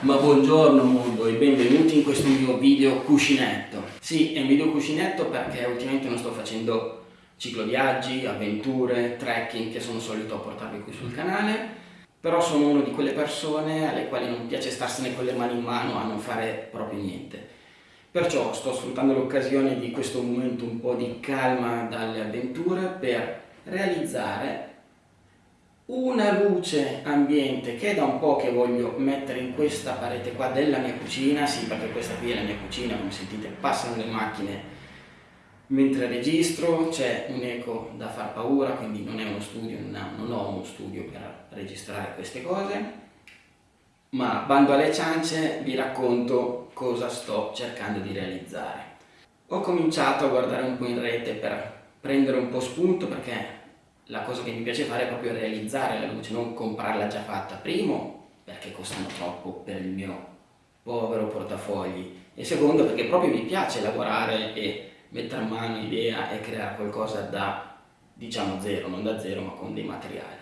Ma buongiorno mondo e benvenuti in questo mio video cuscinetto. Sì, è un video cuscinetto perché ultimamente non sto facendo cicloviaggi, avventure, trekking che sono solito portarvi qui sul canale, però sono una di quelle persone alle quali non piace starsene con le mani in mano a non fare proprio niente. Perciò sto sfruttando l'occasione di questo momento un po' di calma dalle avventure per realizzare una luce ambiente che è da un po' che voglio mettere in questa parete qua della mia cucina, sì perché questa qui è la mia cucina, come sentite passano le macchine mentre registro, c'è un eco da far paura, quindi non è uno studio, non ho uno studio per registrare queste cose, ma bando alle ciance vi racconto cosa sto cercando di realizzare. Ho cominciato a guardare un po' in rete per prendere un po' spunto perché la cosa che mi piace fare è proprio realizzare la luce, non comprarla già fatta. Primo, perché costano troppo per il mio povero portafogli e secondo perché proprio mi piace lavorare e mettere a mano idea e creare qualcosa da diciamo zero, non da zero ma con dei materiali.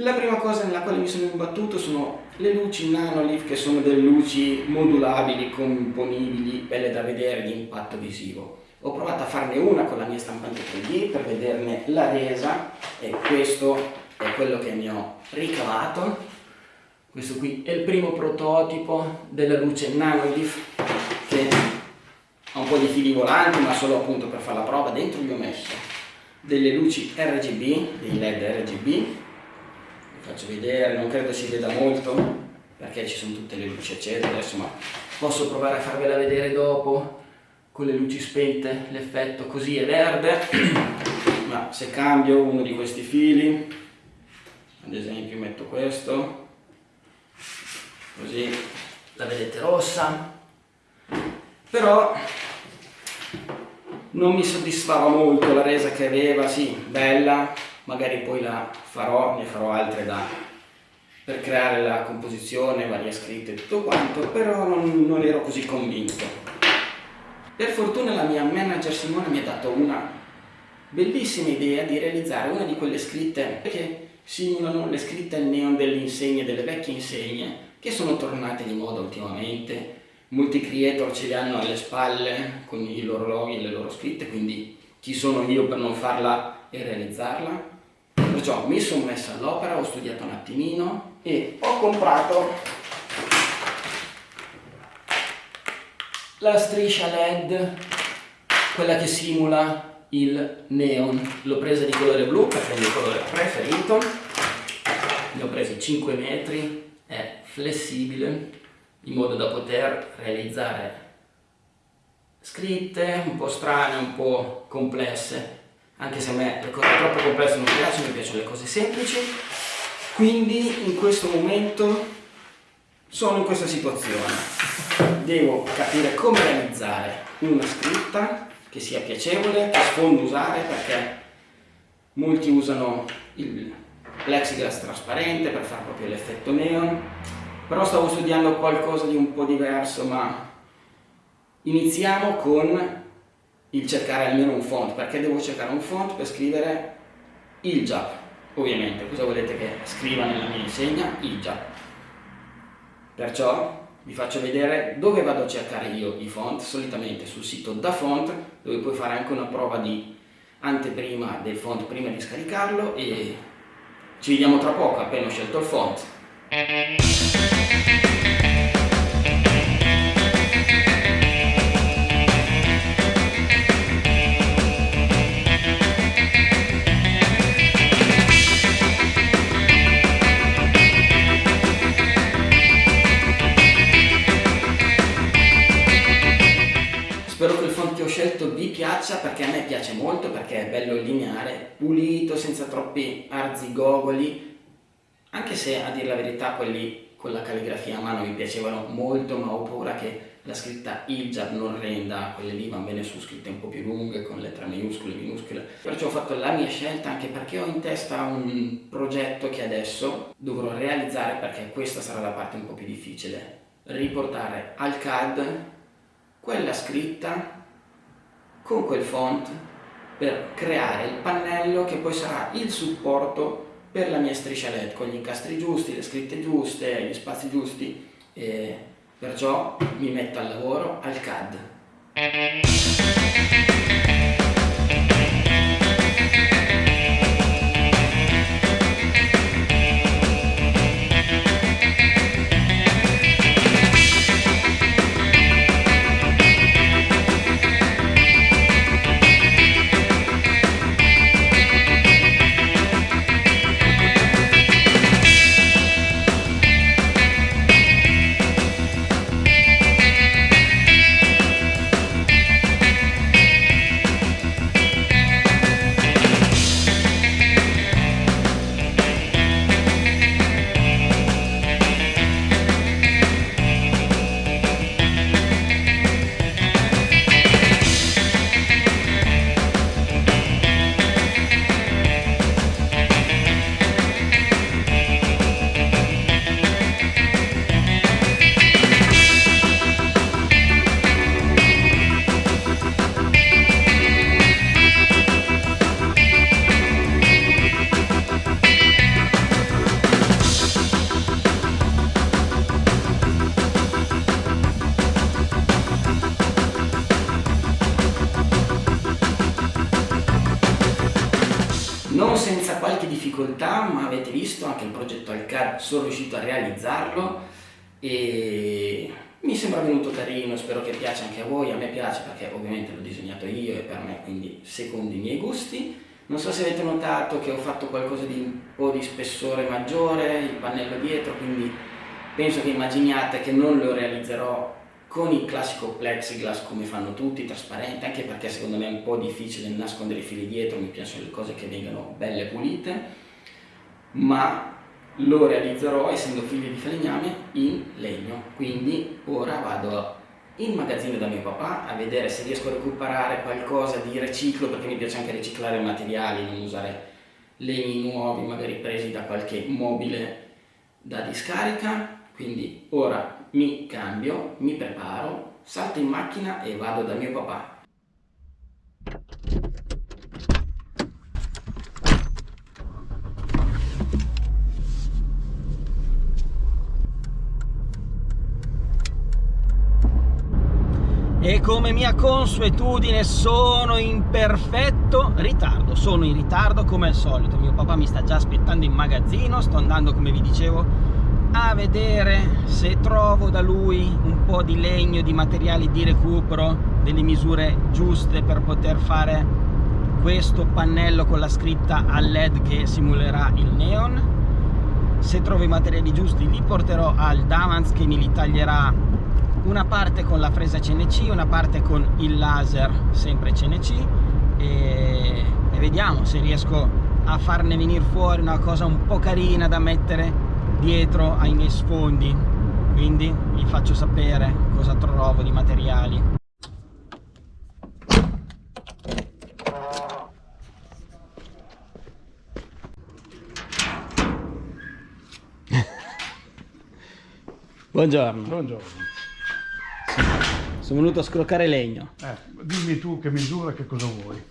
La prima cosa nella quale mi sono imbattuto sono le luci Nanolive che sono delle luci modulabili, componibili, belle da vedere, di impatto visivo ho provato a farne una con la mia stampante 3D per vederne la resa e questo è quello che ne ho ricavato. Questo qui è il primo prototipo della luce Nanolith che ha un po' di fili volanti ma solo appunto per fare la prova. Dentro gli ho messo delle luci RGB, dei LED RGB vi faccio vedere, non credo si veda molto perché ci sono tutte le luci accese adesso ma posso provare a farvela vedere dopo con le luci spente l'effetto così è verde ma se cambio uno di questi fili ad esempio metto questo così la vedete rossa però non mi soddisfava molto la resa che aveva, sì, bella, magari poi la farò, ne farò altre da, per creare la composizione, varie scritte e tutto quanto, però non, non ero così convinto. Per fortuna la mia manager Simona mi ha dato una bellissima idea di realizzare una di quelle scritte che simulano le scritte al neon delle insegne, delle vecchie insegne, che sono tornate di moda ultimamente. Molti creator ce le hanno alle spalle con i loro loghi e le loro scritte, quindi chi sono io per non farla e realizzarla? Perciò mi sono messa all'opera, ho studiato un attimino e ho comprato la striscia led quella che simula il neon. L'ho presa di colore blu perché è il mio colore preferito. Ne ho presi 5 metri. È flessibile in modo da poter realizzare scritte un po' strane, un po' complesse. Anche se a me le cose troppo complesse non piacciono, mi piacciono le cose semplici. Quindi in questo momento sono in questa situazione. Devo capire come realizzare una scritta che sia piacevole, che sfondo usare perché molti usano il plexiglass trasparente per fare proprio l'effetto neon. Però stavo studiando qualcosa di un po' diverso ma iniziamo con il cercare almeno un font perché devo cercare un font per scrivere il JAP. Ovviamente cosa volete che scriva nella mia insegna? il JAP perciò vi faccio vedere dove vado a cercare io i font, solitamente sul sito da font, dove puoi fare anche una prova di anteprima del font prima di scaricarlo e ci vediamo tra poco appena ho scelto il font. Scelto vi piaccia perché a me piace molto perché è bello lineare, pulito, senza troppi arzigogoli anche se a dire la verità quelli con la calligrafia a mano mi piacevano molto ma ho paura che la scritta hijab non renda, quelle lì vanno bene su scritte un po' più lunghe con lettere e minuscole. Perciò ho fatto la mia scelta anche perché ho in testa un progetto che adesso dovrò realizzare perché questa sarà la parte un po' più difficile. Riportare al CAD quella scritta con quel font per creare il pannello che poi sarà il supporto per la mia striscia LED con gli incastri giusti, le scritte giuste, gli spazi giusti e perciò mi metto al lavoro al CAD. Non senza qualche difficoltà ma avete visto anche il progetto al CAD sono riuscito a realizzarlo e mi sembra venuto carino, spero che piaccia anche a voi, a me piace perché ovviamente l'ho disegnato io e per me quindi secondo i miei gusti. Non so se avete notato che ho fatto qualcosa di un po' di spessore maggiore, il pannello dietro, quindi penso che immaginiate che non lo realizzerò con il classico plexiglass come fanno tutti, trasparente, anche perché secondo me è un po' difficile nascondere i fili dietro, mi piacciono le cose che vengano belle pulite, ma lo realizzerò essendo figli di falegname in legno, quindi ora vado in magazzino da mio papà a vedere se riesco a recuperare qualcosa di riciclo, perché mi piace anche riciclare materiali, non usare legni nuovi, magari presi da qualche mobile da discarica, quindi ora mi cambio, mi preparo, salto in macchina e vado da mio papà. e come mia consuetudine sono in perfetto ritardo sono in ritardo come al solito mio papà mi sta già aspettando in magazzino sto andando come vi dicevo a vedere se trovo da lui un po' di legno, di materiali di recupero, delle misure giuste per poter fare questo pannello con la scritta a LED che simulerà il neon. Se trovo i materiali giusti li porterò al Damans che mi li taglierà una parte con la fresa CNC, una parte con il laser sempre CNC e, e vediamo se riesco a farne venire fuori una cosa un po' carina da mettere dietro ai miei sfondi quindi vi faccio sapere cosa trovo di materiali Buongiorno. Buongiorno. Sono venuto a scroccare legno. Eh, dimmi tu che misura, che cosa vuoi.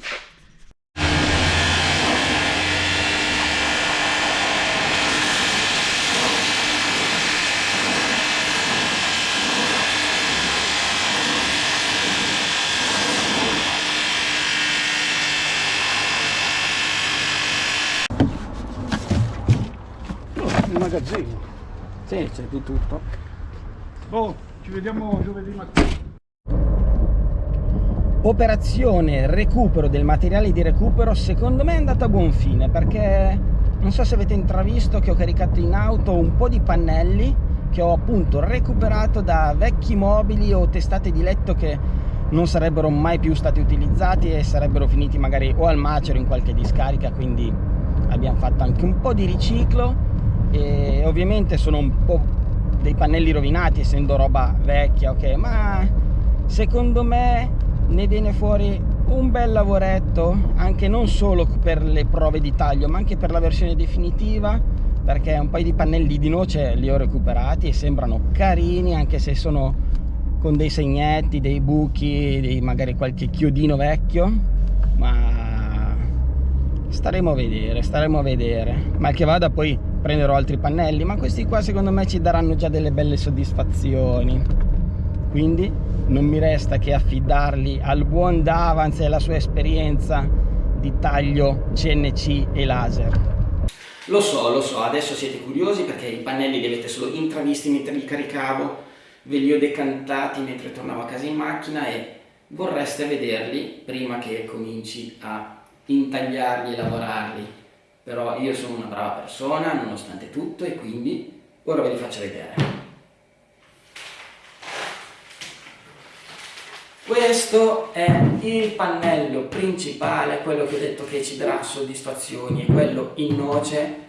magazzino. Sì, c'è di tutto. Oh, ci vediamo giovedì mattina. Operazione recupero del materiale di recupero secondo me è andata a buon fine perché non so se avete intravisto che ho caricato in auto un po' di pannelli che ho appunto recuperato da vecchi mobili o testate di letto che non sarebbero mai più stati utilizzati e sarebbero finiti magari o al macero in qualche discarica quindi abbiamo fatto anche un po' di riciclo e ovviamente sono un po' dei pannelli rovinati essendo roba vecchia ok ma secondo me ne viene fuori un bel lavoretto anche non solo per le prove di taglio ma anche per la versione definitiva perché un paio di pannelli di noce li ho recuperati e sembrano carini anche se sono con dei segnetti, dei buchi, dei magari qualche chiodino vecchio ma staremo a vedere staremo a vedere. Mal che vada poi prenderò altri pannelli ma questi qua secondo me ci daranno già delle belle soddisfazioni quindi non mi resta che affidarli al buon Davans e alla sua esperienza di taglio CNC e laser lo so, lo so, adesso siete curiosi perché i pannelli li avete solo intravisti mentre li caricavo, ve li ho decantati mentre tornavo a casa in macchina e vorreste vederli prima che cominci a intagliarli e lavorarli. Però io sono una brava persona nonostante tutto e quindi ora ve li faccio vedere. Questo è il pannello principale, quello che ho detto che ci darà soddisfazioni, è quello in noce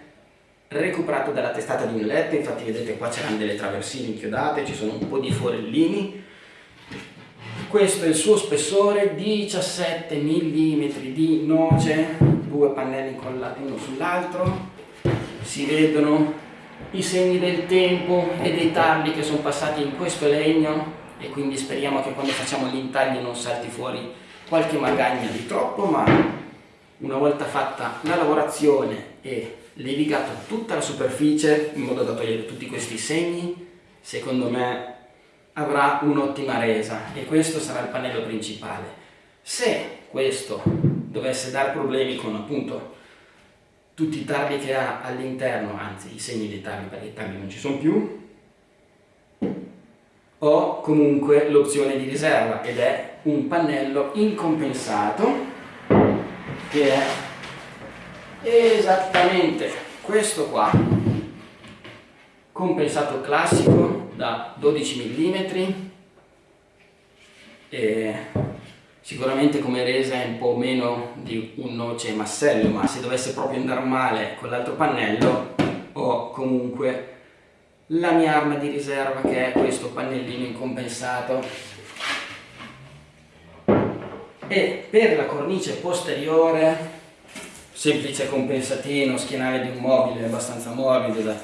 recuperato dalla testata di un infatti vedete qua c'erano delle traversine inchiodate, ci sono un po' di forellini. Questo è il suo spessore, 17 mm di noce, due pannelli incollati uno sull'altro, si vedono i segni del tempo e dei tarli che sono passati in questo legno e quindi speriamo che quando facciamo gli intagli non salti fuori qualche magagna di troppo ma una volta fatta la lavorazione e levigato tutta la superficie in modo da togliere tutti questi segni secondo me avrà un'ottima resa e questo sarà il pannello principale. Se questo dovesse dar problemi con appunto tutti i tarli che ha all'interno anzi i segni dei tarli perché i tarli non ci sono più ho comunque l'opzione di riserva ed è un pannello incompensato che è esattamente questo qua compensato classico da 12 mm e sicuramente come resa è un po' meno di un noce massello ma se dovesse proprio andare male con l'altro pannello ho comunque la mia arma di riserva che è questo pannellino incompensato. E per la cornice posteriore semplice compensatino schienale di un mobile abbastanza morbido da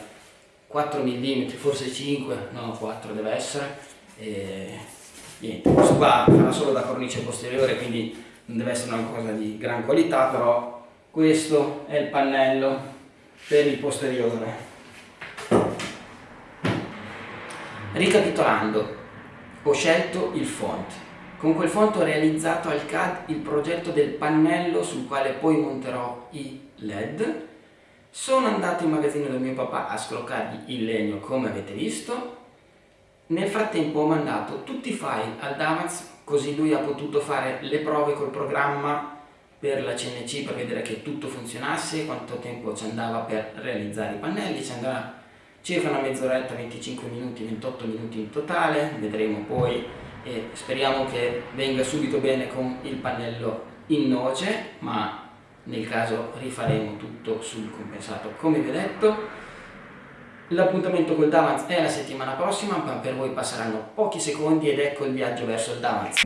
4 mm forse 5 no 4 deve essere e niente questo qua farà solo da cornice posteriore quindi non deve essere una cosa di gran qualità però questo è il pannello per il posteriore Ricapitolando, ho scelto il font. Con quel font ho realizzato al CAD il progetto del pannello sul quale poi monterò i LED. Sono andato in magazzino del mio papà a scroccargli il legno come avete visto. Nel frattempo ho mandato tutti i file al Davaz così lui ha potuto fare le prove col programma per la CNC per vedere che tutto funzionasse, quanto tempo ci andava per realizzare i pannelli, ci andava circa una mezz'oretta, 25 minuti, 28 minuti in totale, vedremo poi e speriamo che venga subito bene con il pannello in noce, ma nel caso rifaremo tutto sul compensato come vi ho detto. L'appuntamento col Davans è la settimana prossima, ma per voi passeranno pochi secondi ed ecco il viaggio verso il Davans.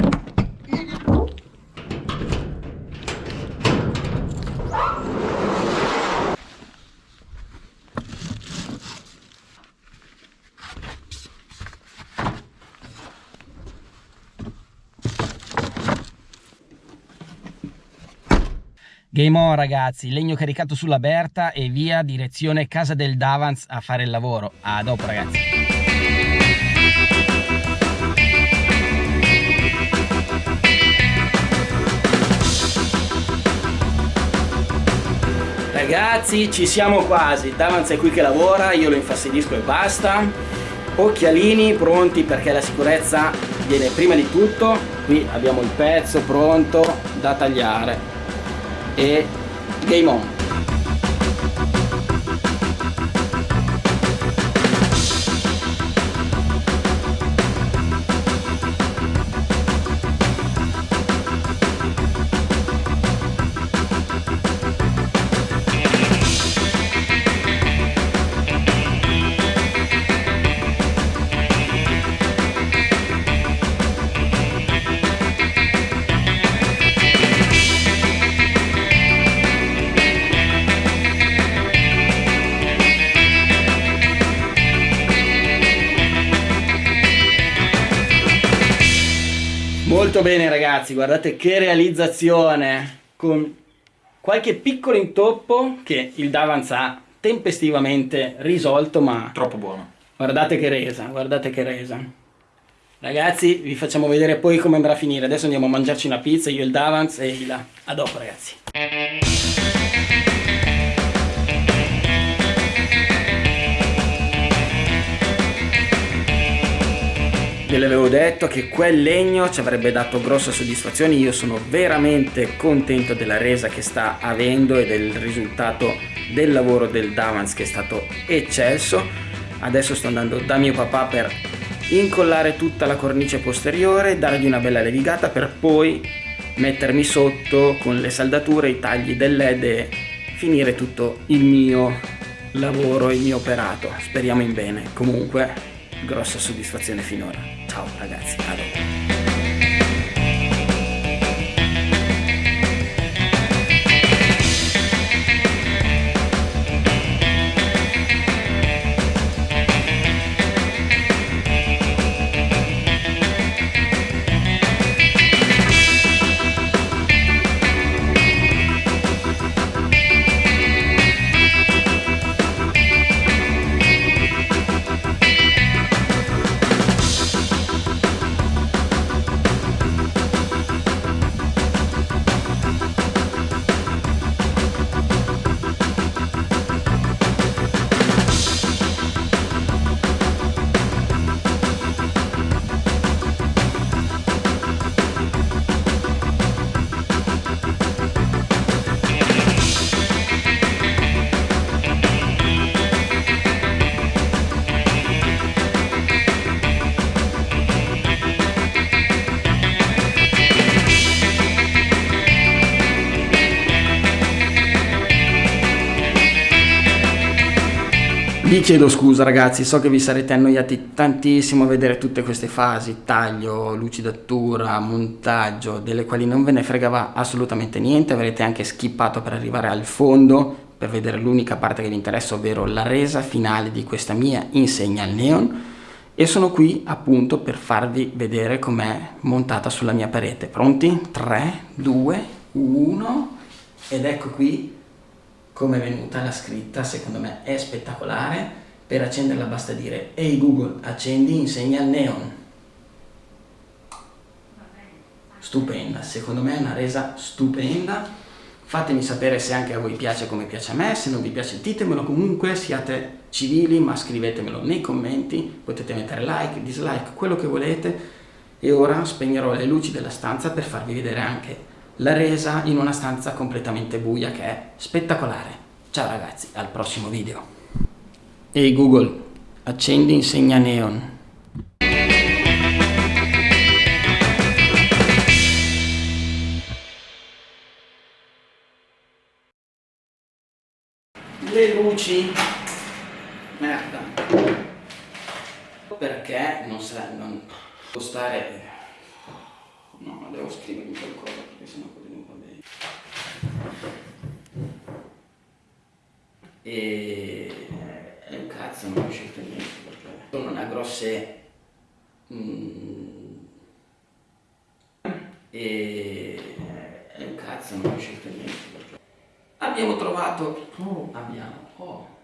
Game on ragazzi, legno caricato sulla Berta e via direzione casa del Davans a fare il lavoro. A dopo ragazzi. Ragazzi ci siamo quasi, Davans è qui che lavora, io lo infastidisco e basta. Occhialini pronti perché la sicurezza viene prima di tutto. Qui abbiamo il pezzo pronto da tagliare e game on Molto bene ragazzi, guardate che realizzazione con qualche piccolo intoppo che il Davans ha tempestivamente risolto, ma... Troppo buono. Guardate che resa, guardate che resa. Ragazzi, vi facciamo vedere poi come andrà a finire. Adesso andiamo a mangiarci una pizza, io il Davans e Ila. A dopo, ragazzi. Ve l'avevo detto che quel legno ci avrebbe dato grossa soddisfazione, io sono veramente contento della resa che sta avendo e del risultato del lavoro del Davans che è stato eccelso. Adesso sto andando da mio papà per incollare tutta la cornice posteriore, dargli una bella levigata per poi mettermi sotto con le saldature, i tagli del led e finire tutto il mio lavoro, il mio operato. Speriamo in bene. Comunque grossa soddisfazione finora. Ciao ragazzi, a dopo. Vi chiedo scusa ragazzi, so che vi sarete annoiati tantissimo a vedere tutte queste fasi, taglio, lucidatura, montaggio, delle quali non ve ne fregava assolutamente niente, avrete anche skippato per arrivare al fondo per vedere l'unica parte che vi interessa, ovvero la resa finale di questa mia insegna al neon e sono qui appunto per farvi vedere com'è montata sulla mia parete. Pronti? 3, 2, 1 ed ecco qui come è venuta la scritta, secondo me è spettacolare. Per accenderla basta dire Ehi Google, accendi insegna il neon. Stupenda, secondo me è una resa stupenda. Fatemi sapere se anche a voi piace come piace a me, se non vi piace ditemelo comunque, siate civili ma scrivetemelo nei commenti, potete mettere like, dislike, quello che volete. E ora spegnerò le luci della stanza per farvi vedere anche la resa in una stanza completamente buia che è spettacolare. Ciao ragazzi, al prossimo video. Ehi Google, accendi insegna neon. Le luci. Merda. Perché non sa... non può stare No, devo scrivermi qualcosa perché sennò quello non va bene. E... e un cazzo non ho scelto niente perché non ha grosse... Mm, e... e un cazzo non ho scelto niente perché abbiamo trovato... Oh, abbiamo... Oh.